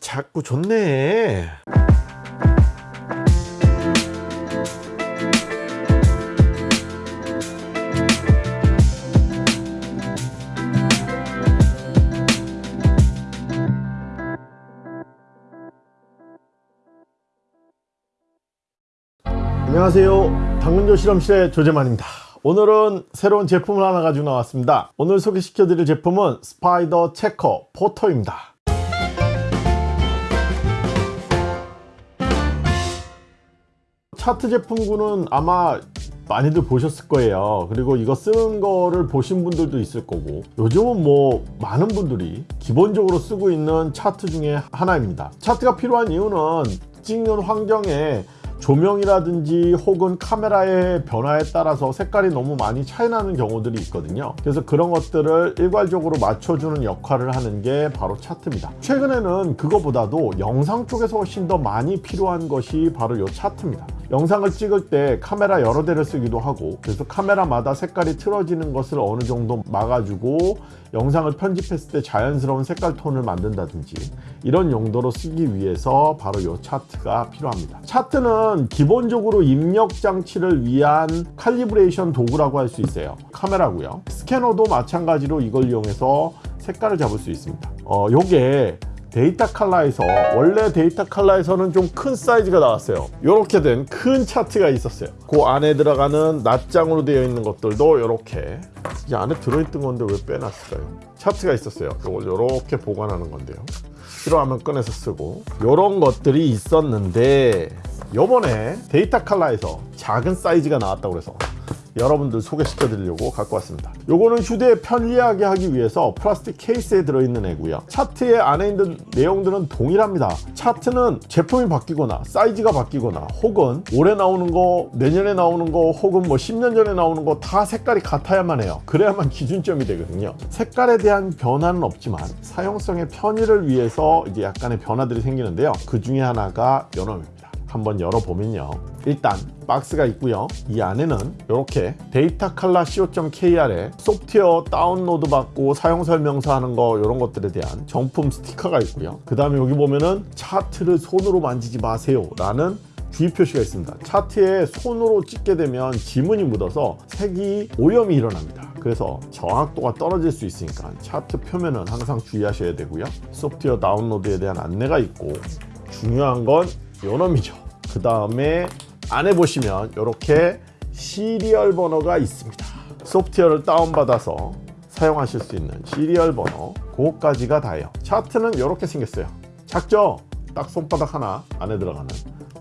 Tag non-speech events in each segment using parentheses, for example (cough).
자꾸 좋네. 안녕하세요. 당근조 실험실의 조재만입니다. 오늘은 새로운 제품을 하나 가지고 나왔습니다. 오늘 소개시켜 드릴 제품은 스파이더 체커 포터입니다 차트 제품군은 아마 많이들 보셨을 거예요. 그리고 이거 쓰는 거를 보신 분들도 있을 거고. 요즘은 뭐 많은 분들이 기본적으로 쓰고 있는 차트 중에 하나입니다. 차트가 필요한 이유는 찍는 환경에 조명이라든지 혹은 카메라의 변화에 따라서 색깔이 너무 많이 차이 나는 경우들이 있거든요. 그래서 그런 것들을 일괄적으로 맞춰주는 역할을 하는 게 바로 차트입니다. 최근에는 그거보다도 영상 쪽에서 훨씬 더 많이 필요한 것이 바로 이 차트입니다 영상을 찍을 때 카메라 여러 대를 쓰기도 하고 그래서 카메라마다 색깔이 틀어지는 것을 어느 정도 막아주고 영상을 편집했을 때 자연스러운 색깔 톤을 만든다든지 이런 용도로 쓰기 위해서 바로 이 차트가 필요합니다. 차트는 기본적으로 입력 장치를 위한 칼리브레이션 도구라고 할 수 있어요. 카메라고요. 스캐너도 마찬가지로 이걸 이용해서 색깔을 잡을 수 있습니다. 어, 요게 데이터 칼라에서 원래 데이터 칼라에서는 좀 큰 사이즈가 나왔어요. 이렇게 된 큰 차트가 있었어요. 그 안에 들어가는 낱장으로 되어 있는 것들도 이렇게. 이 안에 들어있던 건데 왜 빼놨을까요? 차트가 있었어요. 이걸 이렇게 보관하는 건데요. 필요하면 꺼내서 쓰고. 이런 것들이 있었는데 요번에 데이터 칼라에서 작은 사이즈가 나왔다고 그래서 여러분들 소개시켜 드리려고 갖고 왔습니다. 요거는 휴대에 편리하게 하기 위해서 플라스틱 케이스에 들어있는 애고요. 차트의 안에 있는 내용들은 동일합니다. 차트는 제품이 바뀌거나 사이즈가 바뀌거나 혹은 올해 나오는 거 내년에 나오는 거 혹은 뭐 10년 전에 나오는 거 다 색깔이 같아야만 해요. 그래야만 (laughs) 기준점이 되거든요. 색깔에 대한 변화는 없지만 사용성의 편의를 위해서 이제 약간의 변화들이 생기는데요. 그 중에 하나가 요놈입니다 한번 열어보면요. 일단 박스가 있고요. 이 안에는 이렇게 데이터 칼라 co.kr에 소프트웨어 다운로드 받고 사용 설명서 하는 거 이런 것들에 대한 정품 스티커가 있고요. 그 다음에 여기 보면은 차트를 손으로 만지지 마세요 라는 주의 표시가 있습니다. 차트에 손으로 찍게 되면 지문이 묻어서 색이 오염이 일어납니다. 그래서 정확도가 떨어질 수 있으니까 차트 표면은 항상 주의하셔야 되고요. 소프트웨어 다운로드에 대한 안내가 있고 중요한 건 요놈이죠 그 다음에 안에 보시면 이렇게 시리얼 번호가 있습니다. 소프트웨어를 다운받아서 사용하실 수 있는 시리얼 번호 그거까지가 다예요. 차트는 이렇게 생겼어요. 작죠? 딱 손바닥 하나 안에 들어가는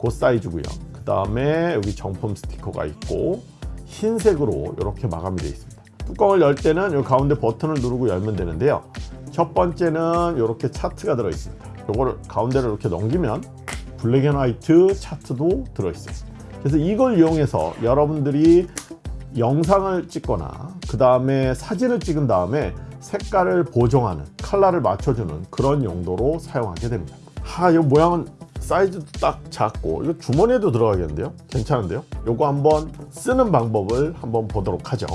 그 사이즈고요. 그 다음에 여기 정품 스티커가 있고 흰색으로 이렇게 마감이 되어 있습니다. 뚜껑을 열 때는 이 가운데 버튼을 누르고 열면 되는데요. 첫 번째는 이렇게 차트가 들어 있습니다. 이거를 가운데를 이렇게 넘기면 black and white 차트도 들어있어요. 그래서 이걸 이용해서 여러분들이 영상을 찍거나 그 다음에 사진을 찍은 다음에 색깔을 보정하는 컬러를 맞춰주는 그런 용도로 사용하게 됩니다. 하, 이 모양은 사이즈도 딱 작고 이거 주머니에도 들어가겠는데요? 괜찮은데요? 요거 한번 쓰는 방법을 한번 보도록 하죠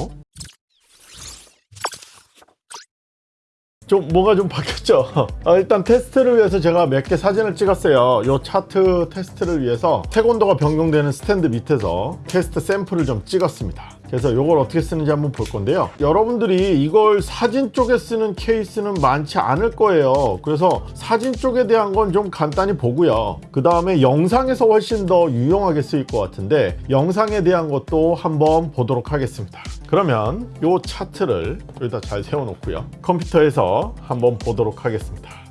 좀 뭐가 좀 바뀌었죠? 아, (laughs) 일단 테스트를 위해서 제가 몇 개 사진을 찍었어요. 이 차트 테스트를 위해서 색온도가 변경되는 스탠드 밑에서 테스트 샘플을 좀 찍었습니다 그래서 이걸 어떻게 쓰는지 한번 볼 건데요. 여러분들이 이걸 사진 쪽에 쓰는 케이스는 많지 않을 거예요. 그래서 사진 쪽에 대한 건 좀 간단히 보고요. 그 다음에 영상에서 훨씬 더 유용하게 쓰일 것 같은데 영상에 대한 것도 한번 보도록 하겠습니다. 그러면 이 차트를 여기다 잘 세워 놓고요. 컴퓨터에서 한번 보도록 하겠습니다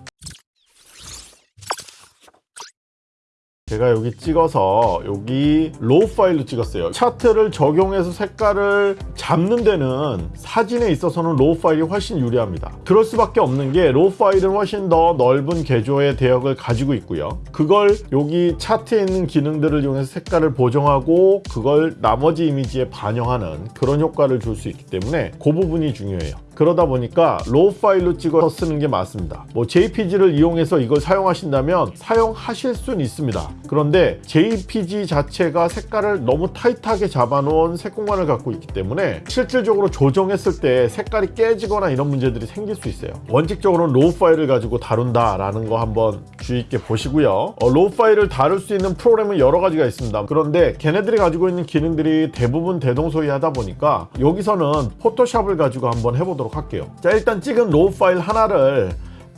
제가 여기 찍어서 여기 RAW 파일로 찍었어요. 차트를 적용해서 색깔을 잡는 데는 사진에 있어서는 RAW 파일이 훨씬 유리합니다. 그럴 수밖에 없는 게 RAW 파일은 훨씬 더 넓은 계조의 대역을 가지고 있고요. 그걸 여기 차트에 있는 기능들을 이용해서 색깔을 보정하고 그걸 나머지 이미지에 반영하는 그런 효과를 줄 수 있기 때문에 그 부분이 중요해요 그러다 보니까 RAW 파일로 찍어서 쓰는 게 맞습니다 뭐 JPG를 이용해서 이걸 사용하신다면 사용하실 수는 있습니다 그런데 JPG 자체가 색깔을 너무 타이트하게 잡아놓은 색공간을 갖고 있기 때문에 실질적으로 조정했을 때 색깔이 깨지거나 이런 문제들이 생길 수 있어요 원칙적으로는 RAW 파일을 가지고 다룬다 라는 거 한번 주의 있게 보시고요. 어, RAW 파일을 다룰 수 있는 프로그램은 여러 가지가 있습니다. 그런데 걔네들이 가지고 있는 기능들이 대부분 대동소이하다 보니까 여기서는 포토샵을 가지고 한번 해보도록 할게요. 자 일단 찍은 RAW 파일 하나를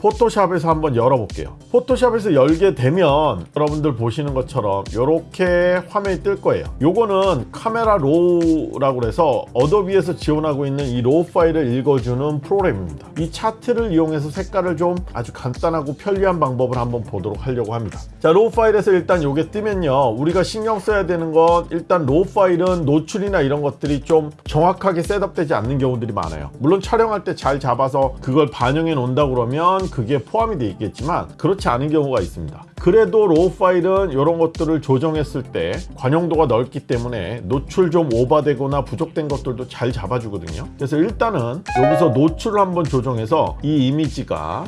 포토샵에서 한번 열어볼게요. 포토샵에서 열게 되면 여러분들 보시는 것처럼 이렇게 화면이 뜰 거예요. 요거는 Camera Raw라고 해서 어도비에서 지원하고 있는 이 RAW 파일을 읽어주는 프로그램입니다. 이 차트를 이용해서 색깔을 좀 아주 간단하고 편리한 방법을 한번 보도록 하려고 합니다. 자, RAW 파일에서 일단 요게 뜨면요. 우리가 신경 써야 되는 건 일단 RAW 파일은 노출이나 이런 것들이 좀 정확하게 setup되지 않는 경우들이 많아요. 물론 촬영할 때 잘 잡아서 그걸 반영해 놓는다 그러면 그게 포함이 되어 있겠지만 그렇지 않은 경우가 있습니다. 그래도 RAW 파일은 이런 것들을 조정했을 때 관용도가 넓기 때문에 노출 좀 오버되거나 부족된 것들도 잘 잡아주거든요. 그래서 일단은 여기서 노출을 한번 조정해서 이 이미지가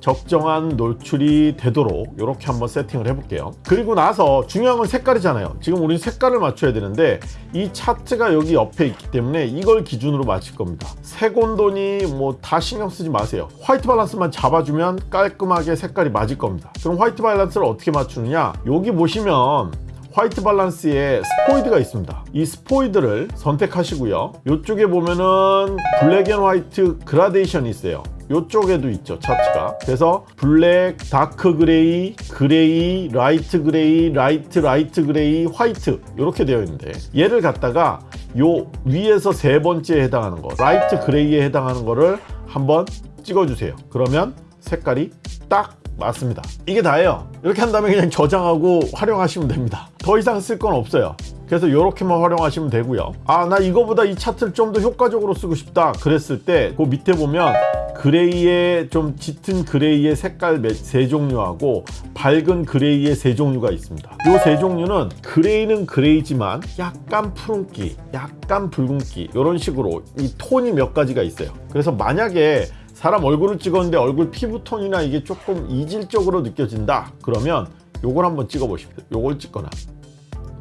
적정한 노출이 되도록 이렇게 한번 세팅을 해볼게요. 그리고 나서 중요한 건 색깔이잖아요. 지금 우리는 색깔을 맞춰야 되는데 이 차트가 여기 옆에 있기 때문에 이걸 기준으로 맞출 겁니다. 색온도니 뭐 다 신경 쓰지 마세요. white balance만 잡아주면 깔끔하게 색깔이 맞을 겁니다. 그럼 white balance를 어떻게 맞추느냐? 여기 보시면 white balance에 스포이드가 있습니다. 이 스포이드를 선택하시고요. 이쪽에 보면은 black and white 그라데이션이 있어요 이쪽에도 있죠 차트가. 그래서 black, dark gray, gray, light gray, light light gray, white. 이렇게 되어 있는데 얘를 갖다가 요 위에서 세 번째에 해당하는 거 light gray에 해당하는 거를 한번 찍어주세요. 그러면 색깔이 딱 맞습니다. 이게 다예요. 이렇게 한 다음에 그냥 저장하고 활용하시면 됩니다. 더 이상 쓸 건 없어요. 그래서 이렇게만 활용하시면 되고요. 아 나 이거보다 이 차트를 좀 더 효과적으로 쓰고 싶다 그랬을 때 그 밑에 보면 gray의 좀 짙은 gray의 색깔 세 종류하고 밝은 gray의 세 종류가 있습니다. 이 세 종류는 gray는 gray지만 약간 푸른기 약간 붉은기 이런 식으로 이 톤이 몇 가지가 있어요. 그래서 만약에 사람 얼굴을 찍었는데 얼굴 피부톤이나 이게 조금 이질적으로 느껴진다. 그러면 요걸 한번 찍어 보십시오. 요걸 찍거나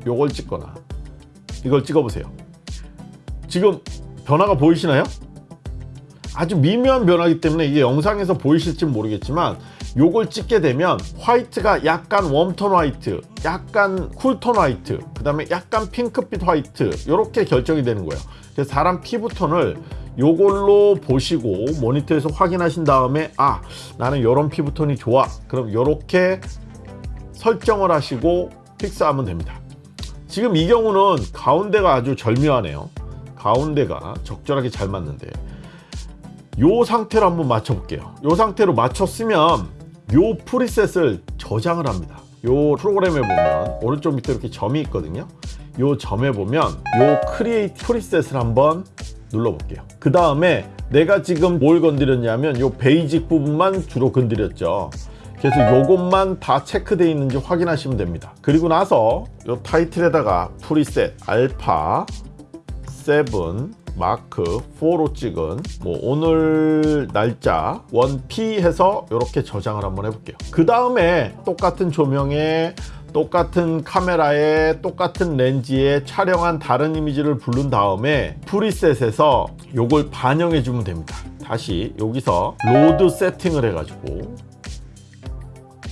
요걸 찍거나. 이걸 찍어 보세요. 지금 변화가 보이시나요? 아주 미묘한 변화이기 때문에 이게 영상에서 보이실지 모르겠지만 요걸 찍게 되면 white가 약간 warm tone white 약간 cool tone white 그 다음에 약간 핑크빛 white 이렇게 결정이 되는 거예요. 그래서 사람 피부톤을 요걸로 보시고 모니터에서 확인하신 다음에 아 나는 이런 피부톤이 좋아. 그럼 이렇게 설정을 하시고 픽스하면 됩니다. 지금 이 경우는 가운데가 아주 절묘하네요. 가운데가 적절하게 잘 맞는데. 요 상태로 한번 맞춰 볼게요. 요 상태로 맞췄으면 요 프리셋을 저장을 합니다. 요 프로그램에 보면 오른쪽 밑에 이렇게 점이 있거든요. 요 점에 보면 요 Create Preset을 한번 눌러 볼게요. 그 다음에 내가 지금 뭘 건드렸냐면 요 Basic 부분만 주로 건드렸죠. 그래서 요것만 다 체크되어 있는지 확인하시면 됩니다. 그리고 나서 요 타이틀에다가 preset 알파 7 마크 4로 찍은 뭐 오늘 날짜 1P 해서 이렇게 저장을 한번 해볼게요. 그 다음에 똑같은 조명에 똑같은 카메라에 똑같은 렌즈에 촬영한 다른 이미지를 부른 다음에 preset에서 요걸 반영해 주면 됩니다. 다시 여기서 load 세팅을 해 가지고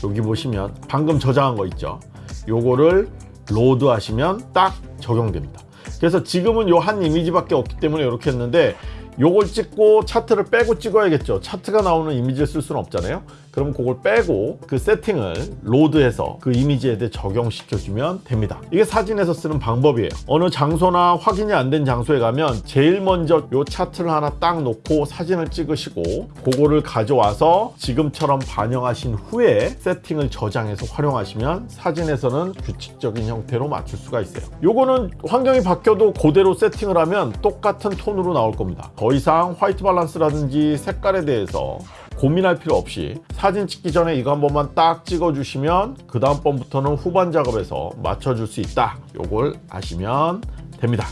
여기 보시면 방금 저장한 거 있죠? 요거를 load 하시면 딱 적용됩니다. 그래서 지금은 요 한 이미지밖에 없기 때문에 이렇게 했는데 요걸 찍고 차트를 빼고 찍어야겠죠? 차트가 나오는 이미지를 쓸 수는 없잖아요 그럼 그걸 빼고 그 세팅을 로드해서 그 이미지에 대해 적용시켜주면 됩니다. 이게 사진에서 쓰는 방법이에요. 어느 장소나 확인이 안 된 장소에 가면 제일 먼저 요 차트를 하나 딱 놓고 사진을 찍으시고 그거를 가져와서 지금처럼 반영하신 후에 세팅을 저장해서 활용하시면 사진에서는 규칙적인 형태로 맞출 수가 있어요. 요거는 환경이 바뀌어도 그대로 세팅을 하면 똑같은 톤으로 나올 겁니다. 더 이상 화이트 밸런스라든지 색깔에 대해서 고민할 필요 없이 사진 찍기 전에 이거 한 번만 딱 찍어 주시면 그 다음 번부터는 후반 작업에서 맞춰줄 수 있다. 요걸 아시면 됩니다.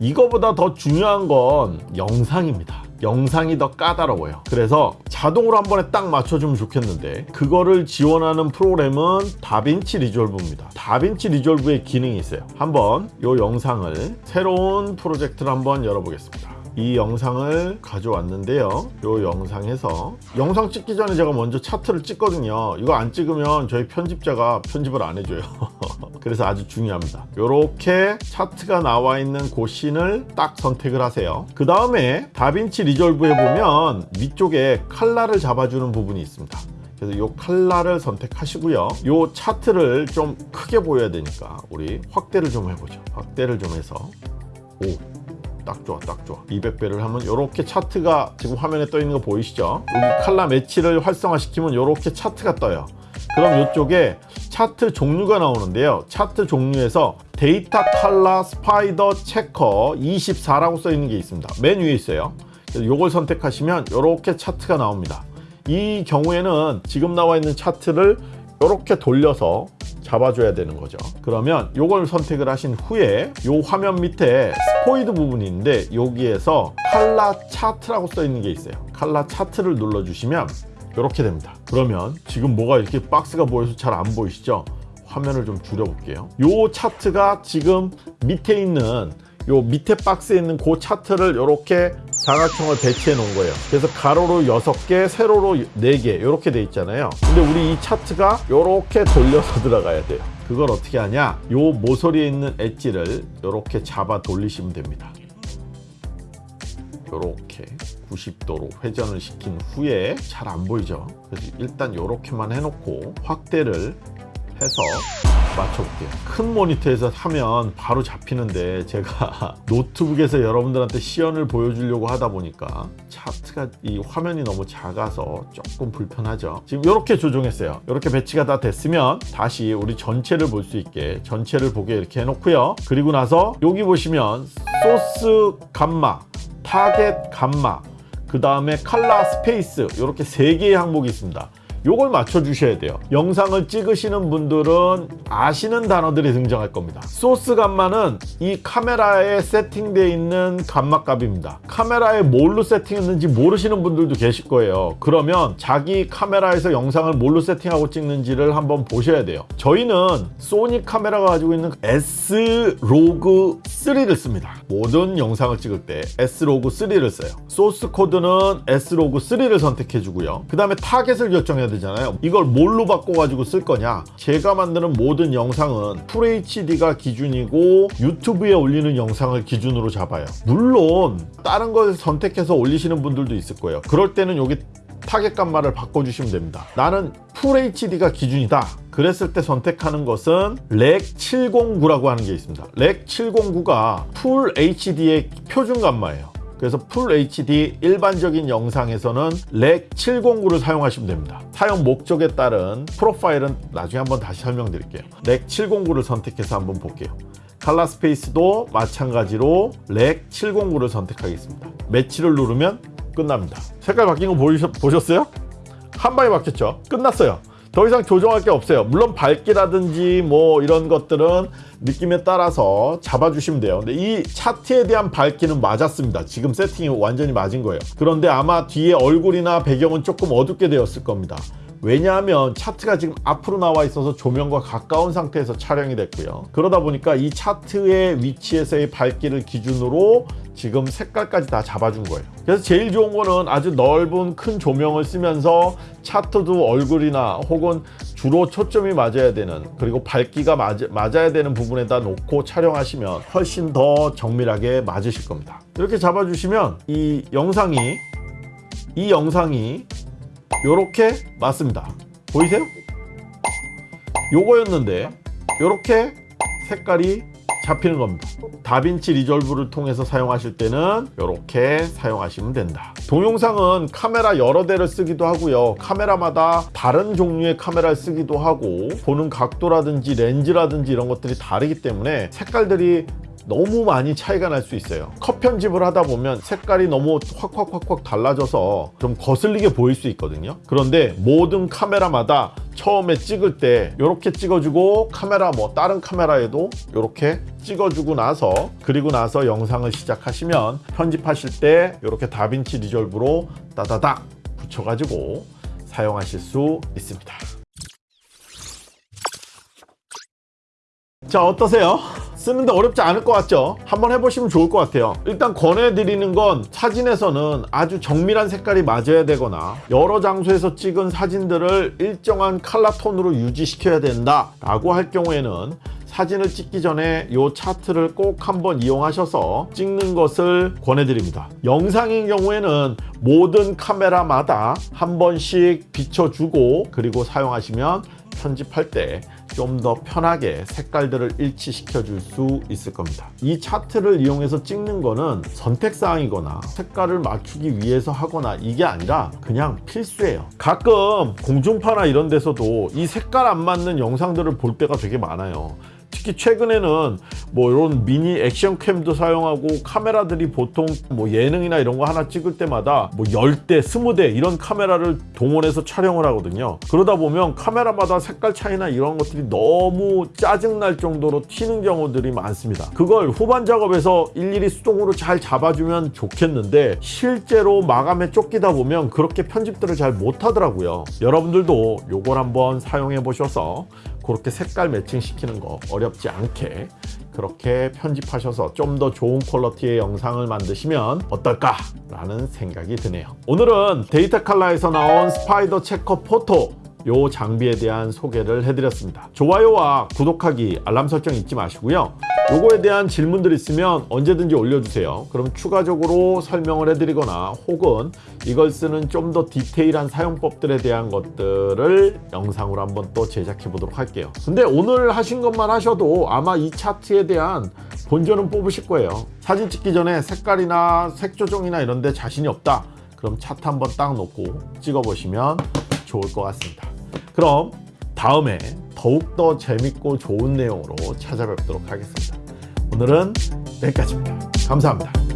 이거보다 더 중요한 건 영상입니다. 영상이 더 까다로워요. 그래서 자동으로 한 번에 딱 맞춰주면 좋겠는데 그거를 지원하는 프로그램은 다빈치 리졸브입니다. 다빈치 리졸브의 기능이 있어요. 한번 이 영상을 새로운 프로젝트를 한번 열어보겠습니다 이 영상을 가져왔는데요. 이 영상에서 영상 찍기 전에 제가 먼저 차트를 찍거든요. 이거 안 찍으면 저희 편집자가 편집을 안 해줘요. (laughs) 그래서 아주 중요합니다. 이렇게 차트가 나와 있는 그 씬을 딱 선택을 하세요. 그 다음에 다빈치 리졸브에 보면 위쪽에 칼라를 잡아주는 부분이 있습니다. 그래서 이 칼라를 선택하시고요. 이 차트를 좀 크게 보여야 되니까 우리 확대를 좀 해보죠. 확대를 좀 해서 오. 딱 좋아 딱 좋아. 200배를 하면 이렇게 차트가 지금 화면에 떠 있는 거 보이시죠? 여기 칼라 매치를 활성화시키면 이렇게 차트가 떠요. 그럼 이쪽에 차트 종류가 나오는데요. 차트 종류에서 Datacolor Spyder Checkr 24라고 써 있는 게 있습니다. 맨 위에 있어요. 이걸 선택하시면 이렇게 차트가 나옵니다. 이 경우에는 지금 나와 있는 차트를 이렇게 돌려서 잡아줘야 되는 거죠. 그러면 이걸 선택을 하신 후에 이 화면 밑에 스포이드 부분이 있는데 여기에서 칼라 차트라고 써 있는 게 있어요. 칼라 차트를 눌러 주시면 이렇게 됩니다. 그러면 지금 뭐가 이렇게 박스가 보여서 잘 안 보이시죠? 화면을 좀 줄여 볼게요. 이 차트가 지금 밑에 있는 요 밑에 박스에 있는 그 차트를 이렇게 사각형을 배치해 놓은 거예요. 그래서 가로로 6개 세로로 4개 이렇게 돼 있잖아요. 근데 우리 이 차트가 이렇게 돌려서 (laughs) 들어가야 돼요. 그걸 어떻게 하냐? 요 모서리에 있는 엣지를 이렇게 잡아 돌리시면 됩니다. 이렇게 90도로 회전을 시킨 후에 잘 안 보이죠? 그래서 일단 이렇게만 해놓고 확대를 해서 맞춰볼게요. 큰 모니터에서 하면 바로 잡히는데 제가 (laughs) 노트북에서 여러분들한테 시연을 보여주려고 하다 보니까 차트가 이 화면이 너무 작아서 조금 불편하죠. 지금 이렇게 조정했어요. 이렇게 배치가 다 됐으면 다시 우리 전체를 볼 수 있게 전체를 보게 이렇게 해놓고요. 그리고 나서 여기 보시면 source gamma target gamma 그 다음에 color space 이렇게 세 개의 항목이 있습니다 요걸 맞춰 주셔야 돼요. 영상을 찍으시는 분들은 아시는 단어들이 등장할 겁니다. source gamma는 이 카메라에 세팅되어 있는 감마 값입니다. 카메라에 뭘로 세팅했는지 모르시는 분들도 계실 거예요. 그러면 자기 카메라에서 영상을 뭘로 세팅하고 찍는지를 한번 보셔야 돼요. 저희는 소니 카메라가 가지고 있는 S-Log 3를 씁니다. 모든 영상을 찍을 때 S-Log 3를 써요. 소스 코드는 S-Log 3를 선택해 주고요. 그 다음에 target을 결정해야 되잖아요. 이걸 뭘로 바꿔가지고 쓸 거냐? 제가 만드는 모든 영상은 FHD가 기준이고 유튜브에 올리는 영상을 기준으로 잡아요. 물론 다른 걸 선택해서 올리시는 분들도 있을 거예요. 그럴 때는 여기 타겟 값말을 바꿔주시면 됩니다. 나는 FHD가 기준이다 그랬을 때 선택하는 것은 Rec 709라고 하는 게 있습니다. Rec 709가 full HD의 표준 감마예요. 그래서 full HD 일반적인 영상에서는 Rec 709를 사용하시면 됩니다. 사용 목적에 따른 프로파일은 나중에 한번 다시 설명드릴게요. Rec 709를 선택해서 한번 볼게요. 칼라 스페이스도 마찬가지로 Rec 709를 선택하겠습니다. match를 누르면 끝납니다. 색깔 바뀐 거 보이셨, 보셨어요? 한 방에 바뀌었죠? 끝났어요 더 이상 조정할 게 없어요. 물론 밝기라든지 뭐 이런 것들은 느낌에 따라서 잡아주시면 돼요. 근데 이 차트에 대한 밝기는 맞았습니다. 지금 세팅이 완전히 맞은 거예요. 그런데 아마 뒤에 얼굴이나 배경은 조금 어둡게 되었을 겁니다 왜냐하면 차트가 지금 앞으로 나와 있어서 조명과 가까운 상태에서 촬영이 됐고요. 그러다 보니까 이 차트의 위치에서의 밝기를 기준으로 지금 색깔까지 다 잡아준 거예요. 그래서 제일 좋은 거는 아주 넓은 큰 조명을 쓰면서 차트도 얼굴이나 혹은 주로 초점이 맞아야 되는 그리고 밝기가 맞, 맞아야 되는 부분에다 놓고 촬영하시면 훨씬 더 정밀하게 맞으실 겁니다. 이렇게 잡아주시면 이 영상이 이 영상이 요렇게 맞습니다. 보이세요? 요거였는데 요렇게 색깔이 잡히는 겁니다. 다빈치 리졸브를 통해서 사용하실 때는 이렇게 사용하시면 된다. 동영상은 카메라 여러 대를 쓰기도 하고요. 카메라마다 다른 종류의 카메라를 쓰기도 하고 보는 각도라든지 렌즈라든지 이런 것들이 다르기 때문에 색깔들이 너무 많이 차이가 날 수 있어요. 컷 편집을 하다 보면 색깔이 너무 확확확확 달라져서 좀 거슬리게 보일 수 있거든요. 그런데 모든 카메라마다 처음에 찍을 때 이렇게 찍어주고 카메라 뭐 다른 카메라에도 이렇게 찍어주고 나서 그리고 나서 영상을 시작하시면 편집하실 때 이렇게 다빈치 리졸브로 따다닥 붙여가지고 사용하실 수 있습니다. 자 어떠세요? 쓰는데 어렵지 않을 것 같죠? 한번 해보시면 좋을 것 같아요. 일단 권해드리는 건 사진에서는 아주 정밀한 색깔이 맞아야 되거나 여러 장소에서 찍은 사진들을 일정한 컬러 톤으로 유지시켜야 된다 라고 할 경우에는 사진을 찍기 전에 이 차트를 꼭 한번 이용하셔서 찍는 것을 권해드립니다. 영상인 경우에는 모든 카메라마다 한 번씩 비춰주고 그리고 사용하시면 편집할 때 좀 더 편하게 색깔들을 일치시켜 줄 수 있을 겁니다. 이 차트를 이용해서 찍는 거는 선택사항이거나 색깔을 맞추기 위해서 하거나 이게 아니라 그냥 필수예요. 가끔 공중파나 이런 데서도 이 색깔 안 맞는 영상들을 볼 때가 되게 많아요. 특히 최근에는 뭐 이런 미니 액션캠도 사용하고 카메라들이 보통 뭐 예능이나 이런 거 하나 찍을 때마다 뭐 10대, 20대 이런 카메라를 동원해서 촬영을 하거든요. 그러다 보면 카메라마다 색깔 차이나 이런 것들이 너무 짜증날 정도로 튀는 경우들이 많습니다. 그걸 후반 작업에서 일일이 수동으로 잘 잡아주면 좋겠는데 실제로 마감에 쫓기다 보면 그렇게 편집들을 잘 못하더라고요. 여러분들도 요걸 한번 사용해 보셔서 그렇게 색깔 매칭 시키는 거 어렵지 않게 그렇게 편집하셔서 좀 더 좋은 quality의 영상을 만드시면 어떨까 라는 생각이 드네요. 오늘은 데이터 칼라에서 나온 Spyder Checkr Photo 요 장비에 대한 소개를 해드렸습니다. 좋아요와 구독하기 알람 설정 잊지 마시고요 요거에 대한 질문들 있으면 언제든지 올려주세요. 그럼 추가적으로 설명을 해드리거나 혹은 이걸 쓰는 좀 더 디테일한 사용법들에 대한 것들을 영상으로 한번 또 제작해 보도록 할게요. 근데 오늘 하신 것만 하셔도 아마 이 차트에 대한 본전은 뽑으실 거예요. 사진 찍기 전에 색깔이나 색 조정이나 이런 데 자신이 없다. 그럼 차트 한번 딱 놓고 찍어 보시면 좋을 것 같습니다. 그럼 다음에 더욱더 재밌고 좋은 내용으로 찾아뵙도록 하겠습니다 오늘은 여기까지입니다. 감사합니다